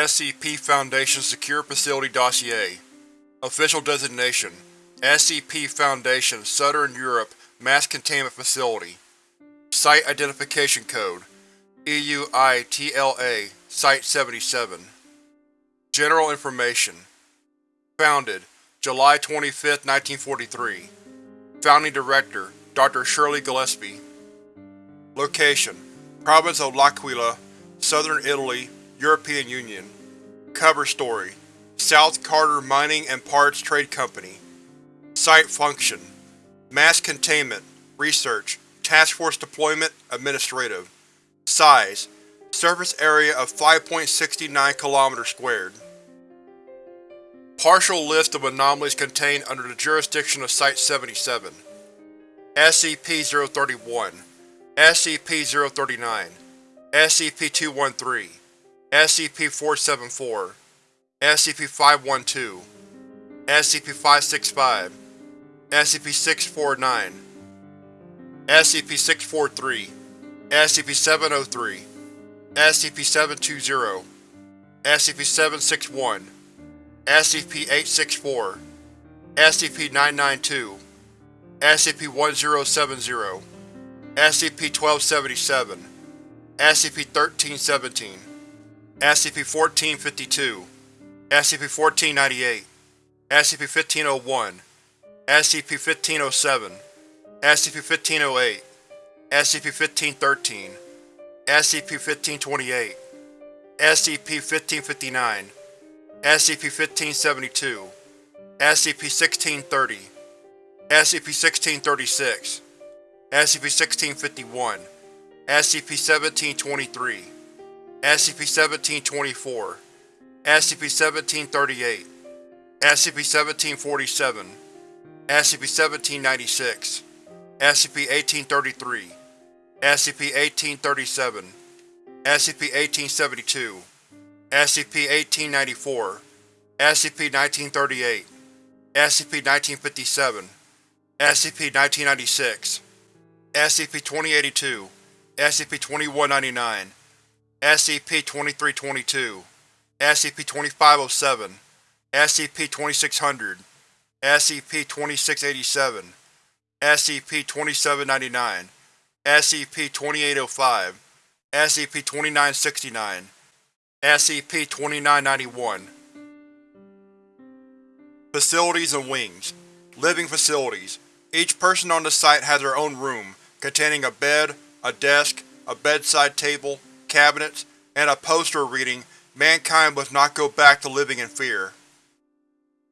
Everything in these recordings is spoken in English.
SCP Foundation Secure Facility Dossier. Official Designation SCP Foundation Southern Europe Mass Containment Facility. Site Identification Code EUI-TLA Site-77 General Information Founded July 25, 1943 Founding Director Dr. Shirley Gillespie. Location Province of L'Aquila, Southern Italy, European Union Cover Story South Carter Mining and Parts Trade Company Site Function Mass Containment, Research, Task Force Deployment, Administrative Size Surface area of 5.69 km squared. Partial list of anomalies contained under the jurisdiction of Site-77 SCP-031 SCP-039 SCP-213 SCP-474 SCP-512 SCP-565 SCP-649 SCP-643 SCP-703 SCP-720 SCP-761 SCP-864 SCP-992 SCP-1070 SCP-1277 SCP-1317 SCP-1452 SCP-1498 SCP-1501 SCP-1507 SCP-1508 SCP-1513 SCP-1528 SCP-1559 SCP-1572 SCP-1630 SCP-1636 SCP-1651 SCP-1723 SCP-1724 SCP-1738 SCP-1747 SCP-1796 SCP-1833 SCP-1837 SCP-1872 SCP-1894 SCP-1938 SCP-1957 SCP-1996 SCP-2082 SCP-2199 SCP-2322 SCP-2507 SCP-2600 SCP-2687 SCP-2799 SCP-2805 SCP-2969 SCP-2991 Facilities and Wings. Living Facilities. Each person on the site has their own room, containing a bed, a desk, a bedside table, cabinets, and a poster reading, Mankind must not go back to living in fear.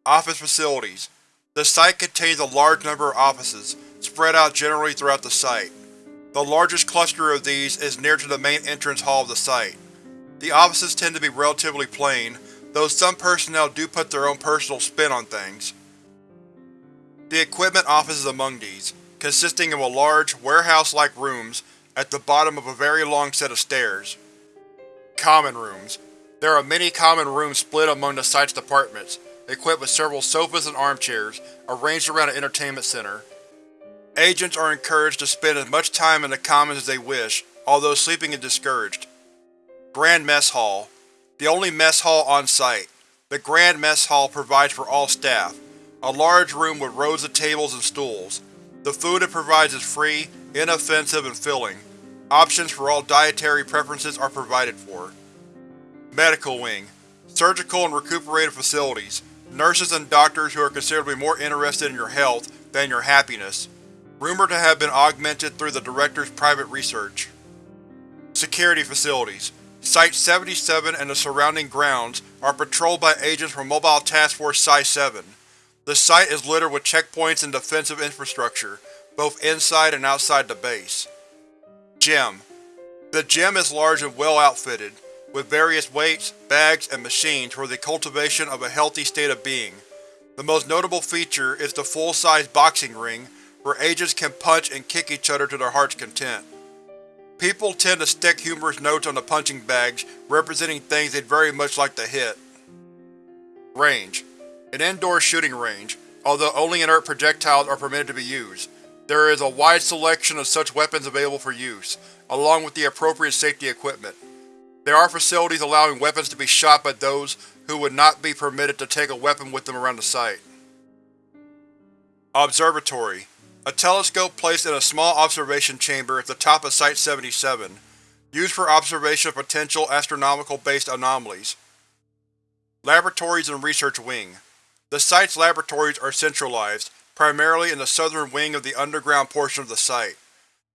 Office Facilities The site contains a large number of offices, spread out generally throughout the site. The largest cluster of these is near to the main entrance hall of the site. The offices tend to be relatively plain, though some personnel do put their own personal spin on things. The equipment office is among these, consisting of a large, warehouse-like rooms at the bottom of a very long set of stairs. Common Rooms There are many common rooms split among the site's departments, equipped with several sofas and armchairs, arranged around an entertainment center. Agents are encouraged to spend as much time in the commons as they wish, although sleeping is discouraged. Grand Mess Hall The only mess hall on site. The Grand Mess Hall provides for all staff, a large room with rows of tables and stools. The food it provides is free, inoffensive, and filling. Options for all dietary preferences are provided for. Medical Wing Surgical and recuperative facilities. Nurses and doctors who are considerably more interested in your health than your happiness. Rumored to have been augmented through the Director's private research. Security Facilities Site-77 and the surrounding grounds are patrolled by agents from Mobile Task Force Psi-7. The site is littered with checkpoints and defensive infrastructure, both inside and outside the base. Gym The gym is large and well outfitted, with various weights, bags, and machines for the cultivation of a healthy state of being. The most notable feature is the full-size boxing ring, where agents can punch and kick each other to their heart's content. People tend to stick humorous notes on the punching bags, representing things they'd very much like to hit. Range An indoor shooting range, although only inert projectiles are permitted to be used. There is a wide selection of such weapons available for use, along with the appropriate safety equipment. There are facilities allowing weapons to be shot by those who would not be permitted to take a weapon with them around the site. Observatory A telescope placed in a small observation chamber at the top of Site-77, used for observation of potential astronomical-based anomalies. Laboratories and Research Wing The site's laboratories are centralized, primarily in the southern wing of the underground portion of the site,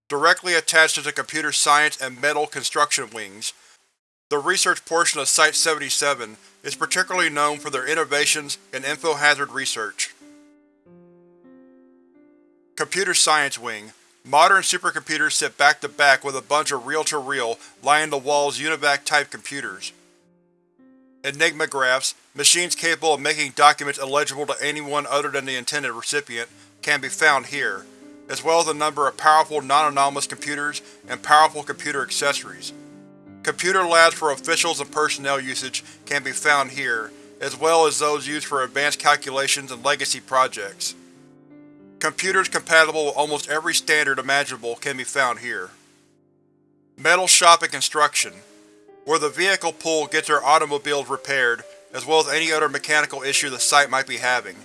directly attached to the computer science and metal construction wings. The research portion of Site-77 is particularly known for their innovations in info-hazard research. Computer Science Wing Modern supercomputers sit back-to-back -back with a bunch of reel-to-reel, line-in-the-walls UNIVAC-type computers. Enigmagraphs, machines capable of making documents illegible to anyone other than the intended recipient, can be found here, as well as a number of powerful non-anomalous computers and powerful computer accessories. Computer labs for officials and personnel usage can be found here, as well as those used for advanced calculations and legacy projects. Computers compatible with almost every standard imaginable can be found here. Metal Shop and Construction Where the vehicle pool gets their automobiles repaired, as well as any other mechanical issue the site might be having.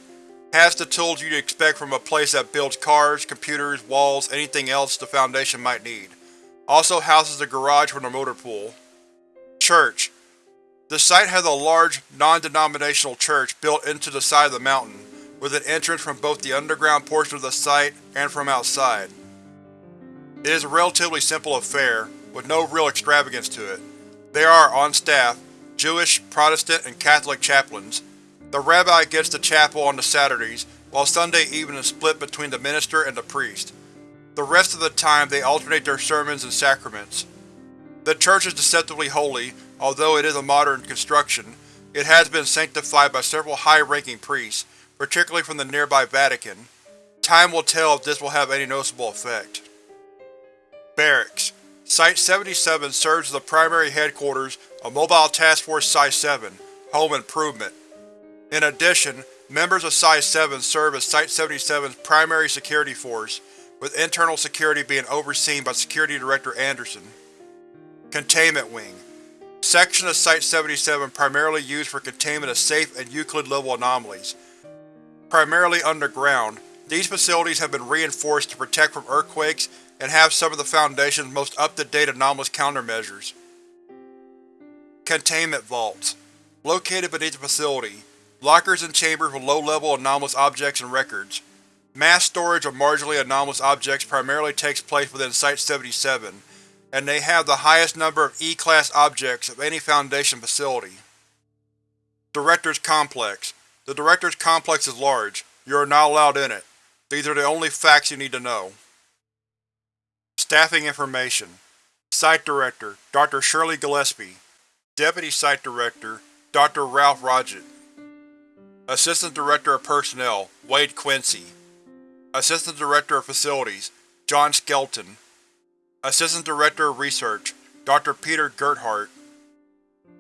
Has the tools you'd expect from a place that builds cars, computers, walls, anything else the Foundation might need. Also houses a garage for the motor pool. Church The site has a large, non-denominational church built into the side of the mountain with an entrance from both the underground portion of the site and from outside. It is a relatively simple affair, with no real extravagance to it. There are, on staff, Jewish, Protestant, and Catholic chaplains. The rabbi gets the chapel on the Saturdays, while Sunday evening is split between the minister and the priest. The rest of the time they alternate their sermons and sacraments. The church is deceptively holy, although it is a modern construction. It has been sanctified by several high-ranking priests, particularly from the nearby Vatican. Time will tell if this will have any noticeable effect. Barracks Site-77 serves as the primary headquarters of Mobile Task Force Psi-7, Home Improvement. In addition, members of Psi-7 serve as Site-77's primary security force, with internal security being overseen by Security Director Anderson. Containment Wing Section of Site-77 primarily used for containment of safe and Euclid-level anomalies, Primarily underground, these facilities have been reinforced to protect from earthquakes and have some of the Foundation's most up-to-date anomalous countermeasures. Containment Vaults Located beneath the facility, lockers and chambers with low-level anomalous objects and records. Mass storage of marginally anomalous objects primarily takes place within Site-77, and they have the highest number of E-Class objects of any Foundation facility. Director's Complex the Director's complex is large. You are not allowed in it. These are the only facts you need to know. Staffing information Site Director, Dr. Shirley Gillespie Deputy Site Director, Dr. Ralph Rodgett Assistant Director of Personnel, Wade Quincy Assistant Director of Facilities, John Skelton Assistant Director of Research, Dr. Peter Gerhardt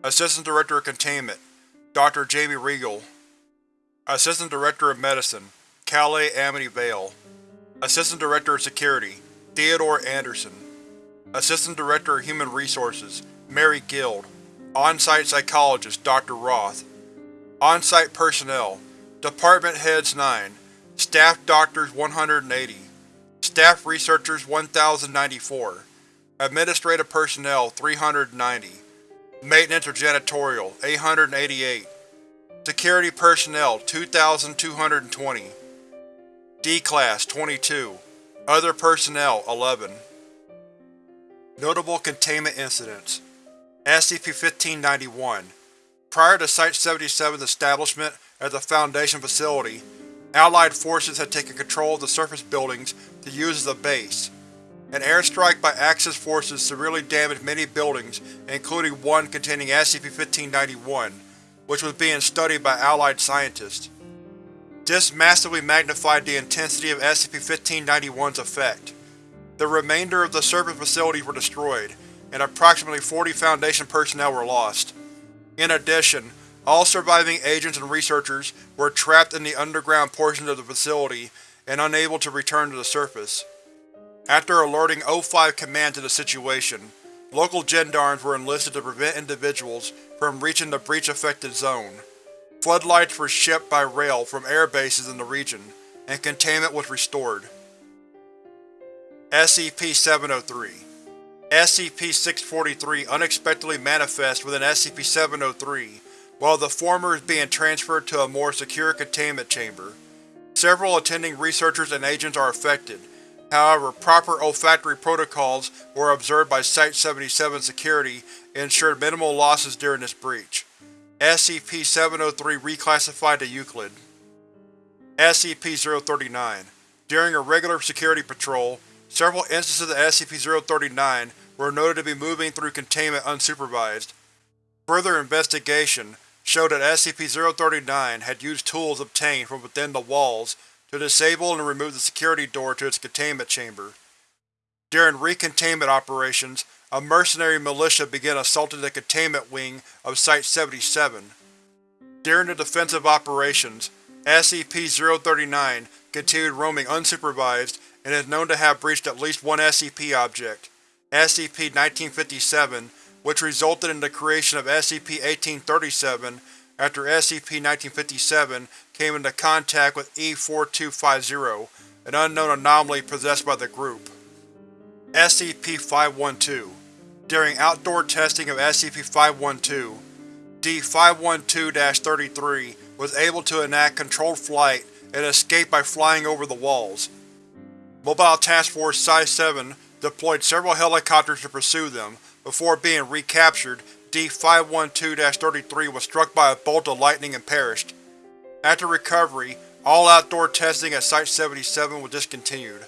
Assistant Director of Containment, Dr. Jamie Regal Assistant Director of Medicine, Calais Amity Vale Assistant Director of Security, Theodore Anderson Assistant Director of Human Resources, Mary Guild On-Site Psychologist, Dr. Roth On-Site Personnel Department Heads 9 Staff Doctors 180 Staff Researchers 1094 Administrative Personnel 390 Maintenance or Janitorial 888 Security Personnel 2,220 D-Class 22 Other Personnel 11 Notable Containment Incidents SCP-1591 Prior to Site-77's establishment as a Foundation facility, Allied forces had taken control of the surface buildings to use as a base. An airstrike by Axis forces severely damaged many buildings, including one containing SCP-1591, which was being studied by Allied scientists. This massively magnified the intensity of SCP-1591's effect. The remainder of the surface facilities were destroyed, and approximately 40 Foundation personnel were lost. In addition, all surviving agents and researchers were trapped in the underground portions of the facility and unable to return to the surface. After alerting O5 Command to the situation, local gendarmes were enlisted to prevent individuals from reaching the breach-affected zone. Floodlights were shipped by rail from air bases in the region, and containment was restored. SCP-703 SCP-643 unexpectedly manifests within SCP-703, while the former is being transferred to a more secure containment chamber. Several attending researchers and agents are affected, however proper olfactory protocols were observed by Site-77 security ensured minimal losses during this breach. SCP-703 reclassified to Euclid. SCP-039 During a regular security patrol, several instances of SCP-039 were noted to be moving through containment unsupervised. Further investigation showed that SCP-039 had used tools obtained from within the walls to disable and remove the security door to its containment chamber. During recontainment operations, a mercenary militia began assaulting the containment wing of Site-77. During the defensive operations, SCP-039 continued roaming unsupervised and is known to have breached at least one SCP object, SCP-1957, which resulted in the creation of SCP-1837 after SCP-1957 came into contact with E-4250, an unknown anomaly possessed by the group. SCP-512 During outdoor testing of SCP-512, D-512-33 was able to enact controlled flight and escape by flying over the walls. Mobile Task Force Psi-7 deployed several helicopters to pursue them, before being recaptured, D-512-33 was struck by a bolt of lightning and perished. After recovery, all outdoor testing at Site-77 was discontinued.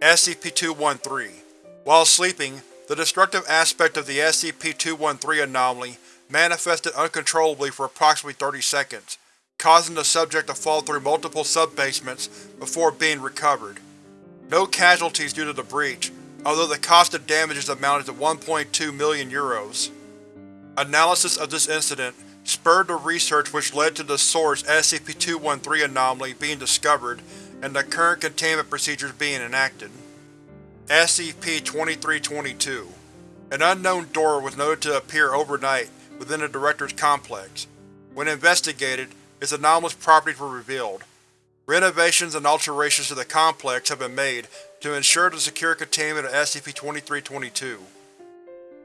SCP-213 While sleeping, the destructive aspect of the SCP-213 anomaly manifested uncontrollably for approximately 30 seconds, causing the subject to fall through multiple sub-basements before being recovered. No casualties due to the breach, although the cost of damages amounted to 1.2 million euros. Analysis of this incident spurred the research which led to the source SCP-213 anomaly being discovered and the current containment procedures being enacted. SCP-2322 An unknown door was noted to appear overnight within the Director's complex. When investigated, its anomalous properties were revealed. Renovations and alterations to the complex have been made to ensure the secure containment of SCP-2322.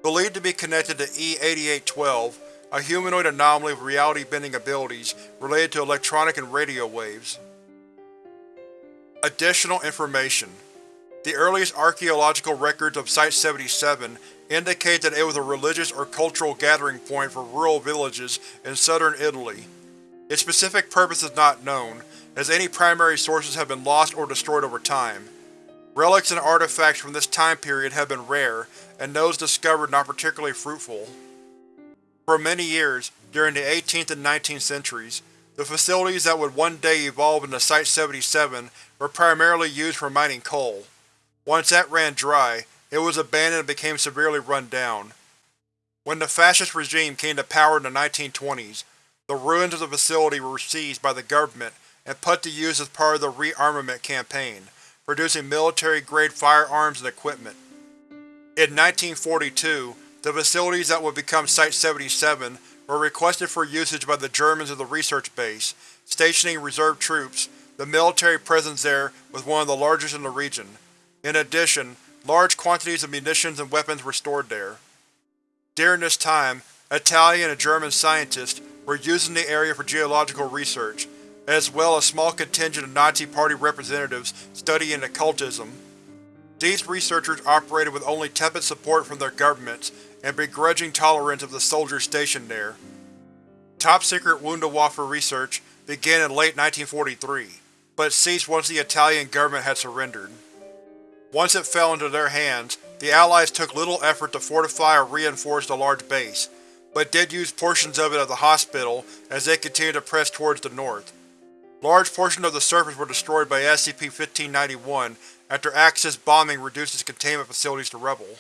Believed to be connected to E-8812, a humanoid anomaly with reality-bending abilities related to electronic and radio waves. Additional information The earliest archaeological records of Site-77 indicate that it was a religious or cultural gathering point for rural villages in southern Italy. Its specific purpose is not known, as any primary sources have been lost or destroyed over time. Relics and artifacts from this time period have been rare, and those discovered not particularly fruitful. For many years, during the 18th and 19th centuries, the facilities that would one day evolve into Site-77 were primarily used for mining coal. Once that ran dry, it was abandoned and became severely run down. When the fascist regime came to power in the 1920s, the ruins of the facility were seized by the government and put to use as part of the rearmament campaign, producing military-grade firearms and equipment. In 1942, the facilities that would become Site-77 were requested for usage by the Germans of the research base, stationing reserve troops. The military presence there was one of the largest in the region. In addition, large quantities of munitions and weapons were stored there. During this time, Italian and German scientists were using the area for geological research, as well as a small contingent of Nazi Party representatives studying occultism. These researchers operated with only tepid support from their governments and begrudging tolerance of the soldiers stationed there. Top-secret Wunderwaffe research began in late 1943, but ceased once the Italian government had surrendered. Once it fell into their hands, the Allies took little effort to fortify or reinforce the large base, but did use portions of it as a hospital as they continued to press towards the north. Large portions of the surface were destroyed by SCP-1591 after Axis bombing reduced its containment facilities to rubble.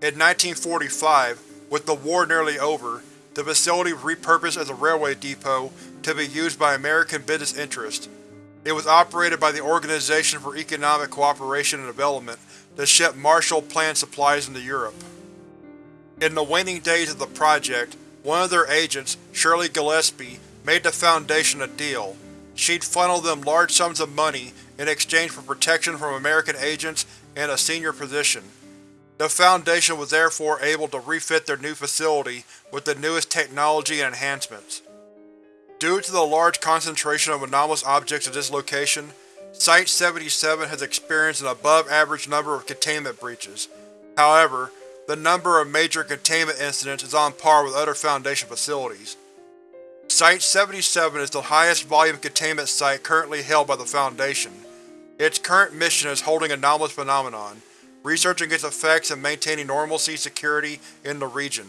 In 1945, with the war nearly over, the facility was repurposed as a railway depot to be used by American business interests. It was operated by the Organization for Economic Cooperation and Development to ship Marshall Plan supplies into Europe. In the waning days of the project, one of their agents, Shirley Gillespie, made the Foundation a deal. She'd funnel them large sums of money in exchange for protection from American agents and a senior position. The Foundation was therefore able to refit their new facility with the newest technology and enhancements. Due to the large concentration of anomalous objects at this location, Site-77 has experienced an above-average number of containment breaches. However, the number of major containment incidents is on par with other Foundation facilities. Site-77 is the highest volume containment site currently held by the Foundation. Its current mission is holding anomalous phenomenon, researching its effects and maintaining normalcy security in the region.